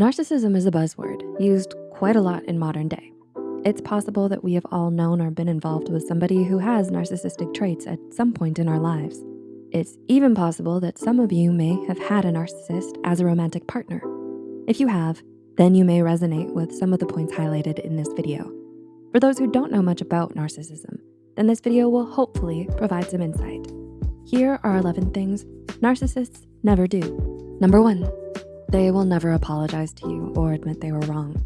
Narcissism is a buzzword used quite a lot in modern day. It's possible that we have all known or been involved with somebody who has narcissistic traits at some point in our lives. It's even possible that some of you may have had a narcissist as a romantic partner. If you have, then you may resonate with some of the points highlighted in this video. For those who don't know much about narcissism, then this video will hopefully provide some insight. Here are 11 things narcissists never do. Number one, they will never apologize to you or admit they were wrong.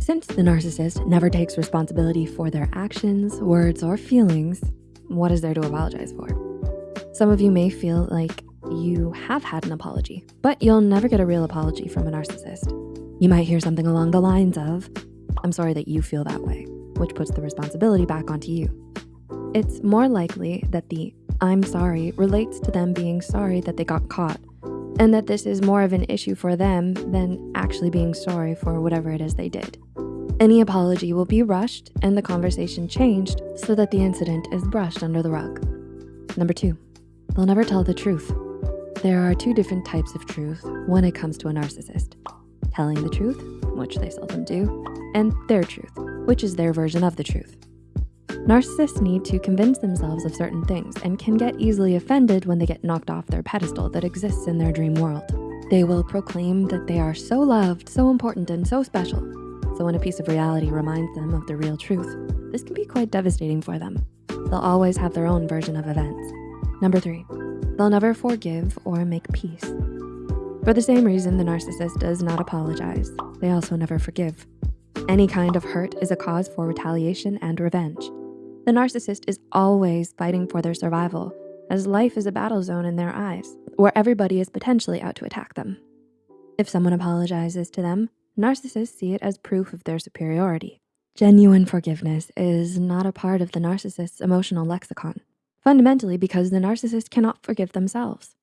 Since the narcissist never takes responsibility for their actions, words, or feelings, what is there to apologize for? Some of you may feel like you have had an apology, but you'll never get a real apology from a narcissist. You might hear something along the lines of, I'm sorry that you feel that way, which puts the responsibility back onto you. It's more likely that the I'm sorry relates to them being sorry that they got caught and that this is more of an issue for them than actually being sorry for whatever it is they did. Any apology will be rushed and the conversation changed so that the incident is brushed under the rug. Number two, they'll never tell the truth. There are two different types of truth when it comes to a narcissist. Telling the truth, which they seldom do, and their truth, which is their version of the truth. Narcissists need to convince themselves of certain things and can get easily offended when they get knocked off their pedestal that exists in their dream world. They will proclaim that they are so loved, so important, and so special. So when a piece of reality reminds them of the real truth, this can be quite devastating for them. They'll always have their own version of events. Number three, they'll never forgive or make peace. For the same reason the narcissist does not apologize, they also never forgive. Any kind of hurt is a cause for retaliation and revenge. The narcissist is always fighting for their survival as life is a battle zone in their eyes where everybody is potentially out to attack them. If someone apologizes to them, narcissists see it as proof of their superiority. Genuine forgiveness is not a part of the narcissist's emotional lexicon, fundamentally because the narcissist cannot forgive themselves.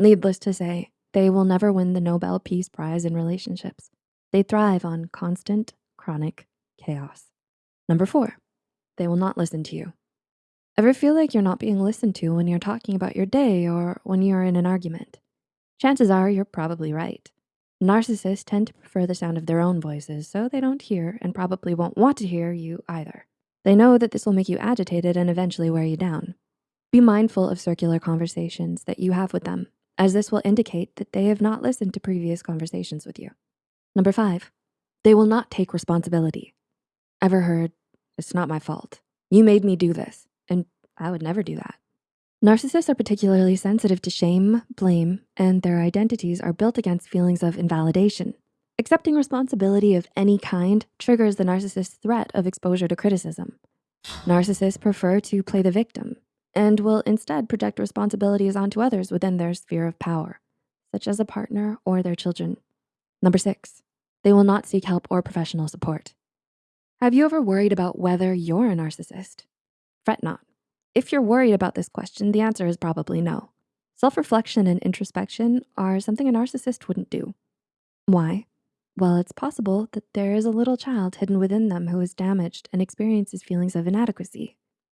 Needless to say, they will never win the Nobel Peace Prize in relationships. They thrive on constant, chronic chaos. Number four, they will not listen to you. Ever feel like you're not being listened to when you're talking about your day or when you're in an argument? Chances are you're probably right. Narcissists tend to prefer the sound of their own voices, so they don't hear and probably won't want to hear you either. They know that this will make you agitated and eventually wear you down. Be mindful of circular conversations that you have with them, as this will indicate that they have not listened to previous conversations with you. Number five, they will not take responsibility. Ever heard, it's not my fault. You made me do this. And I would never do that. Narcissists are particularly sensitive to shame, blame, and their identities are built against feelings of invalidation. Accepting responsibility of any kind triggers the narcissist's threat of exposure to criticism. Narcissists prefer to play the victim and will instead project responsibilities onto others within their sphere of power, such as a partner or their children. Number six, they will not seek help or professional support. Have you ever worried about whether you're a narcissist? Fret not. If you're worried about this question, the answer is probably no. Self-reflection and introspection are something a narcissist wouldn't do. Why? Well, it's possible that there is a little child hidden within them who is damaged and experiences feelings of inadequacy.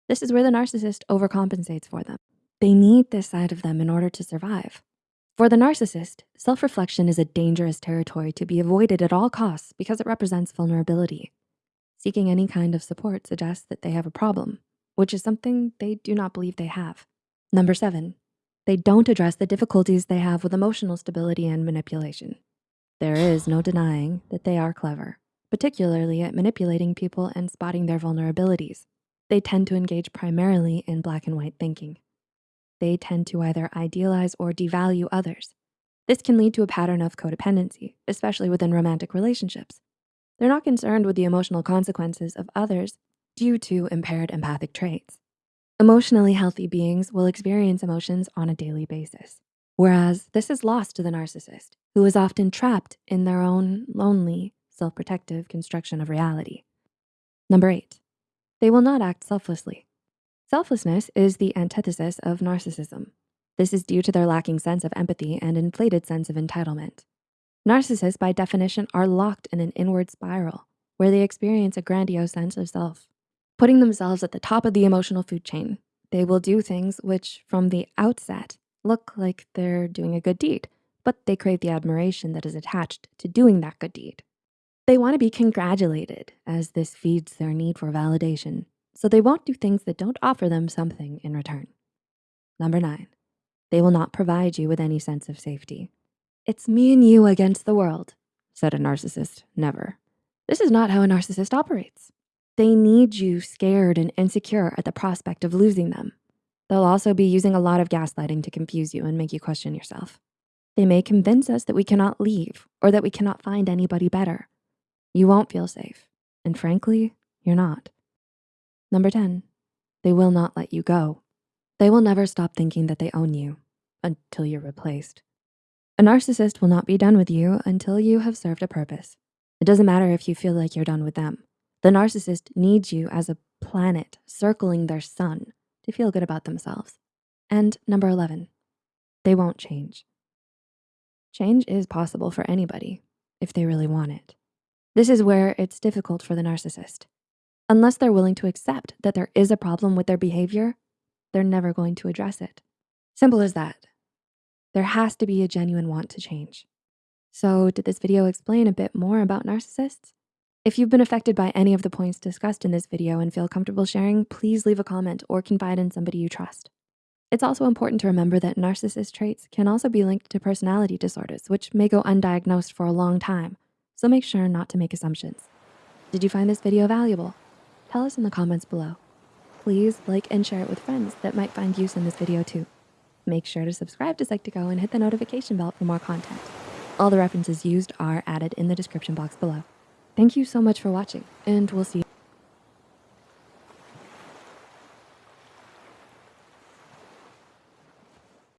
This is where the narcissist overcompensates for them. They need this side of them in order to survive. For the narcissist, self-reflection is a dangerous territory to be avoided at all costs because it represents vulnerability. Seeking any kind of support suggests that they have a problem, which is something they do not believe they have. Number seven, they don't address the difficulties they have with emotional stability and manipulation. There is no denying that they are clever, particularly at manipulating people and spotting their vulnerabilities. They tend to engage primarily in black and white thinking. They tend to either idealize or devalue others. This can lead to a pattern of codependency, especially within romantic relationships. They're not concerned with the emotional consequences of others due to impaired empathic traits. Emotionally healthy beings will experience emotions on a daily basis, whereas this is lost to the narcissist, who is often trapped in their own lonely, self-protective construction of reality. Number eight, they will not act selflessly. Selflessness is the antithesis of narcissism. This is due to their lacking sense of empathy and inflated sense of entitlement. Narcissists, by definition, are locked in an inward spiral where they experience a grandiose sense of self. Putting themselves at the top of the emotional food chain, they will do things which from the outset look like they're doing a good deed, but they crave the admiration that is attached to doing that good deed. They wanna be congratulated as this feeds their need for validation, so they won't do things that don't offer them something in return. Number nine, they will not provide you with any sense of safety. It's me and you against the world, said a narcissist, never. This is not how a narcissist operates. They need you scared and insecure at the prospect of losing them. They'll also be using a lot of gaslighting to confuse you and make you question yourself. They may convince us that we cannot leave or that we cannot find anybody better. You won't feel safe. And frankly, you're not. Number 10, they will not let you go. They will never stop thinking that they own you until you're replaced. A narcissist will not be done with you until you have served a purpose. It doesn't matter if you feel like you're done with them. The narcissist needs you as a planet circling their sun to feel good about themselves. And number 11, they won't change. Change is possible for anybody if they really want it. This is where it's difficult for the narcissist. Unless they're willing to accept that there is a problem with their behavior, they're never going to address it. Simple as that. There has to be a genuine want to change. So did this video explain a bit more about narcissists? If you've been affected by any of the points discussed in this video and feel comfortable sharing, please leave a comment or confide in somebody you trust. It's also important to remember that narcissist traits can also be linked to personality disorders, which may go undiagnosed for a long time. So make sure not to make assumptions. Did you find this video valuable? Tell us in the comments below. Please like and share it with friends that might find use in this video too. Make sure to subscribe to Psych2Go and hit the notification bell for more content. All the references used are added in the description box below. Thank you so much for watching and we'll see you